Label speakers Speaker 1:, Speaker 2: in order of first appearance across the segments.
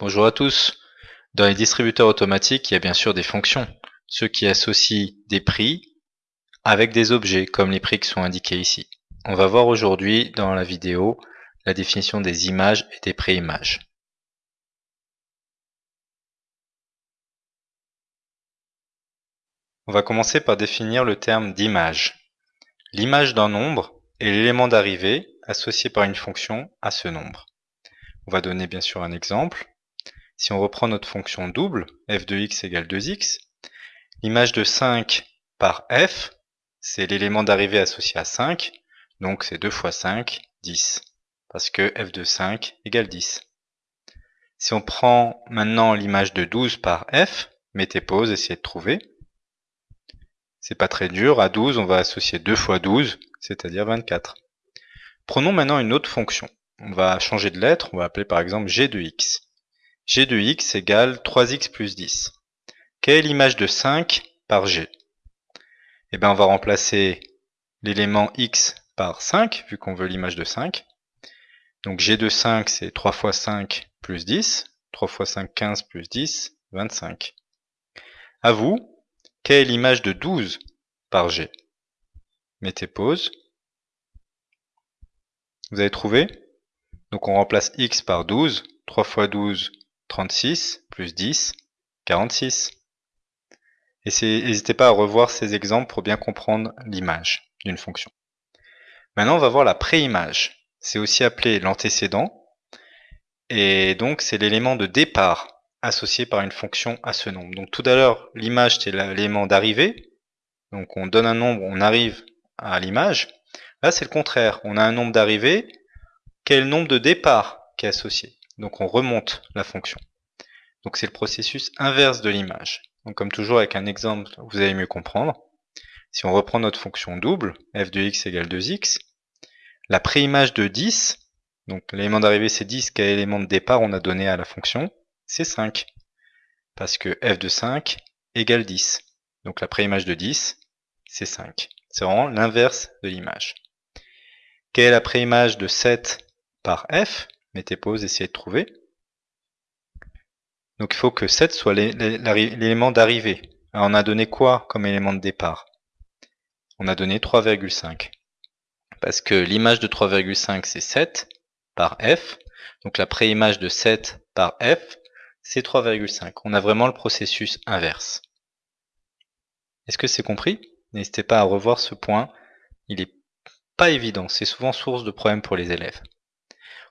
Speaker 1: Bonjour à tous. Dans les distributeurs automatiques, il y a bien sûr des fonctions, ceux qui associent des prix avec des objets, comme les prix qui sont indiqués ici. On va voir aujourd'hui dans la vidéo la définition des images et des préimages. On va commencer par définir le terme d'image. L'image d'un nombre est l'élément d'arrivée associé par une fonction à ce nombre. On va donner bien sûr un exemple. Si on reprend notre fonction double, f de x égale 2x, l'image de 5 par f, c'est l'élément d'arrivée associé à 5, donc c'est 2 fois 5, 10, parce que f de 5 égale 10. Si on prend maintenant l'image de 12 par f, mettez pause, essayez de trouver. C'est pas très dur, à 12 on va associer 2 fois 12, c'est-à-dire 24. Prenons maintenant une autre fonction on va changer de lettre, on va appeler par exemple g de x. g de x égale 3x plus 10. Quelle est l'image de 5 par g? Eh bien on va remplacer l'élément x par 5, vu qu'on veut l'image de 5. Donc g de 5 c'est 3 fois 5 plus 10. 3 fois 5, 15 plus 10, 25. À vous, quelle est l'image de 12 par g? Mettez pause. Vous avez trouvé? Donc on remplace x par 12. 3 fois 12, 36, plus 10, 46. Et n'hésitez pas à revoir ces exemples pour bien comprendre l'image d'une fonction. Maintenant, on va voir la préimage. C'est aussi appelé l'antécédent. Et donc, c'est l'élément de départ associé par une fonction à ce nombre. Donc tout à l'heure, l'image, c'est l'élément d'arrivée. Donc on donne un nombre, on arrive à l'image. Là, c'est le contraire. On a un nombre d'arrivée quel nombre de départ qui est associé? Donc on remonte la fonction. Donc c'est le processus inverse de l'image. Donc comme toujours avec un exemple, vous allez mieux comprendre. Si on reprend notre fonction double, f de x égale 2x, la préimage de 10, donc l'élément d'arrivée c'est 10, quel élément de départ on a donné à la fonction? C'est 5. Parce que f de 5 égale 10. Donc la préimage de 10, c'est 5. C'est vraiment l'inverse de l'image. Quelle est la préimage de 7 par f, mettez pause, essayez de trouver. Donc il faut que 7 soit l'élément d'arrivée. on a donné quoi comme élément de départ? On a donné 3,5. Parce que l'image de 3,5 c'est 7 par f. Donc la préimage de 7 par f, c'est 3,5. On a vraiment le processus inverse. Est-ce que c'est compris? N'hésitez pas à revoir ce point. Il est pas évident. C'est souvent source de problèmes pour les élèves.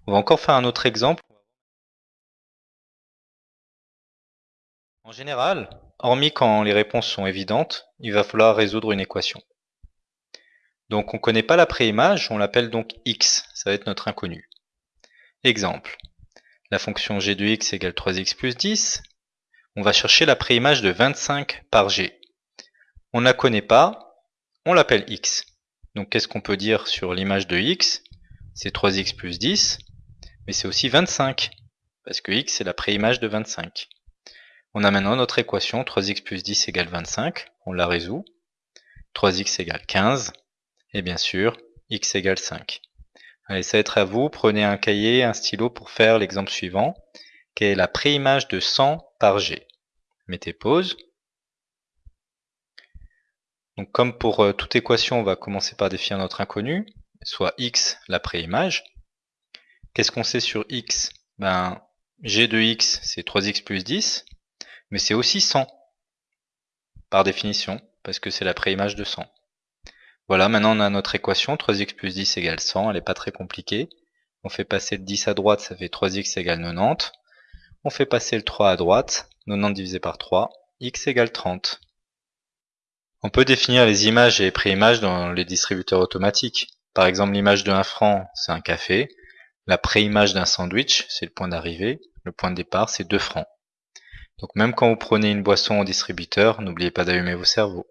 Speaker 1: On va encore faire un autre exemple. En général, hormis quand les réponses sont évidentes, il va falloir résoudre une équation. Donc on ne connaît pas la préimage, on l'appelle donc x, ça va être notre inconnu. Exemple, la fonction g de x égale 3x plus 10, on va chercher la préimage de 25 par g. On ne la connaît pas, on l'appelle x. Donc qu'est-ce qu'on peut dire sur l'image de x? C'est 3x plus 10, mais c'est aussi 25, parce que x c'est la préimage de 25. On a maintenant notre équation 3x plus 10 égale 25, on la résout. 3x égale 15, et bien sûr, x égale 5. Allez, ça va être à vous, prenez un cahier, un stylo pour faire l'exemple suivant, qui est la préimage de 100 par g. Mettez pause. Donc comme pour euh, toute équation, on va commencer par définir notre inconnu, soit x la préimage. Qu'est-ce qu'on sait sur x? Ben, g de x, c'est 3x plus 10, mais c'est aussi 100, par définition, parce que c'est la préimage de 100. Voilà, maintenant on a notre équation, 3x plus 10 égale 100, elle n'est pas très compliquée. On fait passer le 10 à droite, ça fait 3x égale 90. On fait passer le 3 à droite, 90 divisé par 3, x égale 30. On peut définir les images et les préimages dans les distributeurs automatiques. Par exemple, l'image de 1 franc, c'est un café. La préimage d'un sandwich, c'est le point d'arrivée. Le point de départ, c'est 2 francs. Donc même quand vous prenez une boisson au distributeur, n'oubliez pas d'allumer vos cerveaux.